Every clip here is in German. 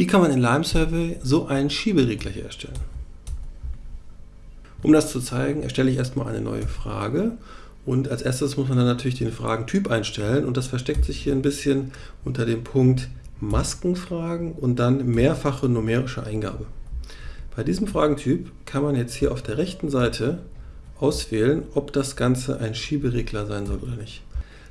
Wie kann man in Lime Survey so einen Schieberegler hier erstellen? Um das zu zeigen, erstelle ich erstmal eine neue Frage und als erstes muss man dann natürlich den Fragentyp einstellen und das versteckt sich hier ein bisschen unter dem Punkt Maskenfragen und dann mehrfache numerische Eingabe. Bei diesem Fragentyp kann man jetzt hier auf der rechten Seite auswählen, ob das Ganze ein Schieberegler sein soll oder nicht.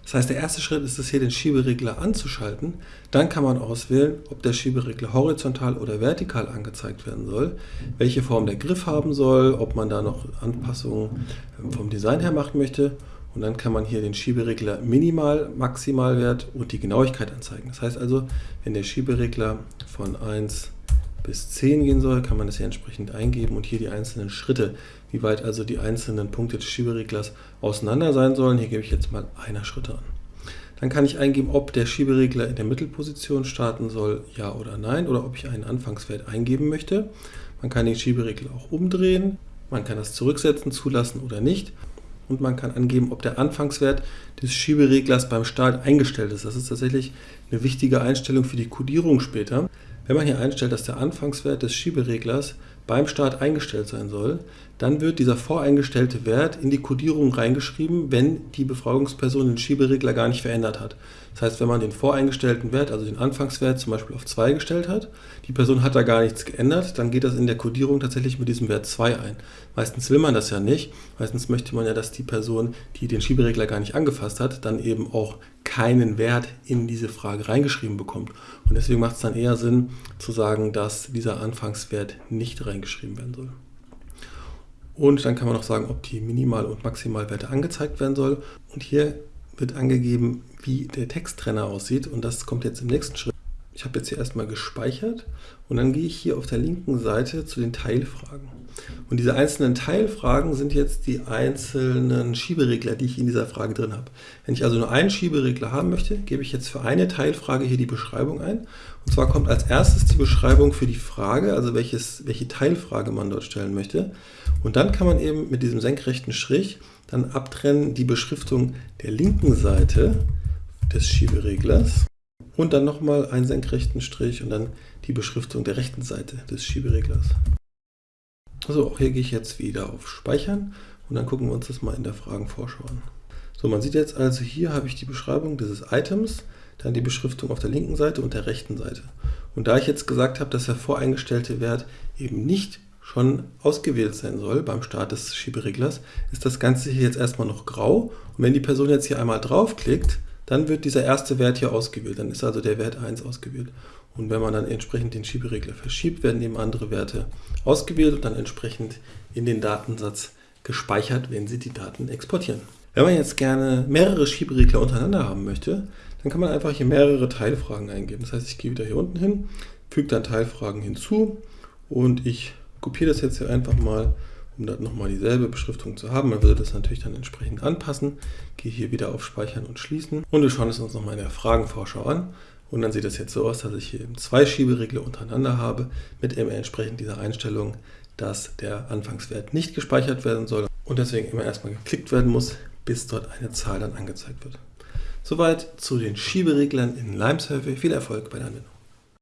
Das heißt, der erste Schritt ist es hier, den Schieberegler anzuschalten. Dann kann man auswählen, ob der Schieberegler horizontal oder vertikal angezeigt werden soll, welche Form der Griff haben soll, ob man da noch Anpassungen vom Design her machen möchte. Und dann kann man hier den Schieberegler Minimal, Maximalwert und die Genauigkeit anzeigen. Das heißt also, wenn der Schieberegler von 1 bis 10 gehen soll, kann man das hier entsprechend eingeben und hier die einzelnen Schritte, wie weit also die einzelnen Punkte des Schiebereglers auseinander sein sollen. Hier gebe ich jetzt mal einer Schritte an. Dann kann ich eingeben, ob der Schieberegler in der Mittelposition starten soll, ja oder nein, oder ob ich einen Anfangswert eingeben möchte. Man kann den Schieberegler auch umdrehen, man kann das zurücksetzen, zulassen oder nicht. Und man kann angeben, ob der Anfangswert des Schiebereglers beim Start eingestellt ist. Das ist tatsächlich eine wichtige Einstellung für die Codierung später. Wenn man hier einstellt, dass der Anfangswert des Schiebereglers beim Start eingestellt sein soll, dann wird dieser voreingestellte Wert in die Codierung reingeschrieben, wenn die Befragungsperson den Schieberegler gar nicht verändert hat. Das heißt, wenn man den voreingestellten Wert, also den Anfangswert zum Beispiel auf 2 gestellt hat, die Person hat da gar nichts geändert, dann geht das in der Codierung tatsächlich mit diesem Wert 2 ein. Meistens will man das ja nicht. Meistens möchte man ja, dass die Person, die den Schieberegler gar nicht angefasst hat, dann eben auch keinen Wert in diese Frage reingeschrieben bekommt. Und deswegen macht es dann eher Sinn zu sagen, dass dieser Anfangswert nicht reingeschrieben werden soll. Und dann kann man noch sagen, ob die Minimal- und Maximalwerte angezeigt werden soll. Und hier wird angegeben, wie der Texttrenner aussieht. Und das kommt jetzt im nächsten Schritt. Ich habe jetzt hier erstmal gespeichert und dann gehe ich hier auf der linken Seite zu den Teilfragen. Und diese einzelnen Teilfragen sind jetzt die einzelnen Schieberegler, die ich in dieser Frage drin habe. Wenn ich also nur einen Schieberegler haben möchte, gebe ich jetzt für eine Teilfrage hier die Beschreibung ein. Und zwar kommt als erstes die Beschreibung für die Frage, also welches, welche Teilfrage man dort stellen möchte. Und dann kann man eben mit diesem senkrechten Strich dann abtrennen die Beschriftung der linken Seite des Schiebereglers und dann nochmal einen senkrechten Strich und dann die Beschriftung der rechten Seite des Schiebereglers. Also auch hier gehe ich jetzt wieder auf Speichern und dann gucken wir uns das mal in der Fragenvorschau an. So, man sieht jetzt also, hier habe ich die Beschreibung dieses Items, dann die Beschriftung auf der linken Seite und der rechten Seite. Und da ich jetzt gesagt habe, dass der voreingestellte Wert eben nicht schon ausgewählt sein soll beim Start des Schiebereglers, ist das Ganze hier jetzt erstmal noch grau. Und wenn die Person jetzt hier einmal draufklickt, dann wird dieser erste Wert hier ausgewählt. Dann ist also der Wert 1 ausgewählt. Und wenn man dann entsprechend den Schieberegler verschiebt, werden eben andere Werte ausgewählt und dann entsprechend in den Datensatz gespeichert, wenn Sie die Daten exportieren. Wenn man jetzt gerne mehrere Schieberegler untereinander haben möchte, dann kann man einfach hier mehrere Teilfragen eingeben. Das heißt, ich gehe wieder hier unten hin, füge dann Teilfragen hinzu und ich kopiere das jetzt hier einfach mal, um dann nochmal dieselbe Beschriftung zu haben. Man würde das natürlich dann entsprechend anpassen. Gehe hier wieder auf Speichern und Schließen und wir schauen es uns nochmal in der Fragenvorschau an. Und dann sieht es jetzt so aus, dass ich hier eben zwei Schieberegler untereinander habe mit eben entsprechend dieser Einstellung, dass der Anfangswert nicht gespeichert werden soll und deswegen immer erstmal geklickt werden muss, bis dort eine Zahl dann angezeigt wird. Soweit zu den Schiebereglern in Lime Survey. Viel Erfolg bei der Anwendung.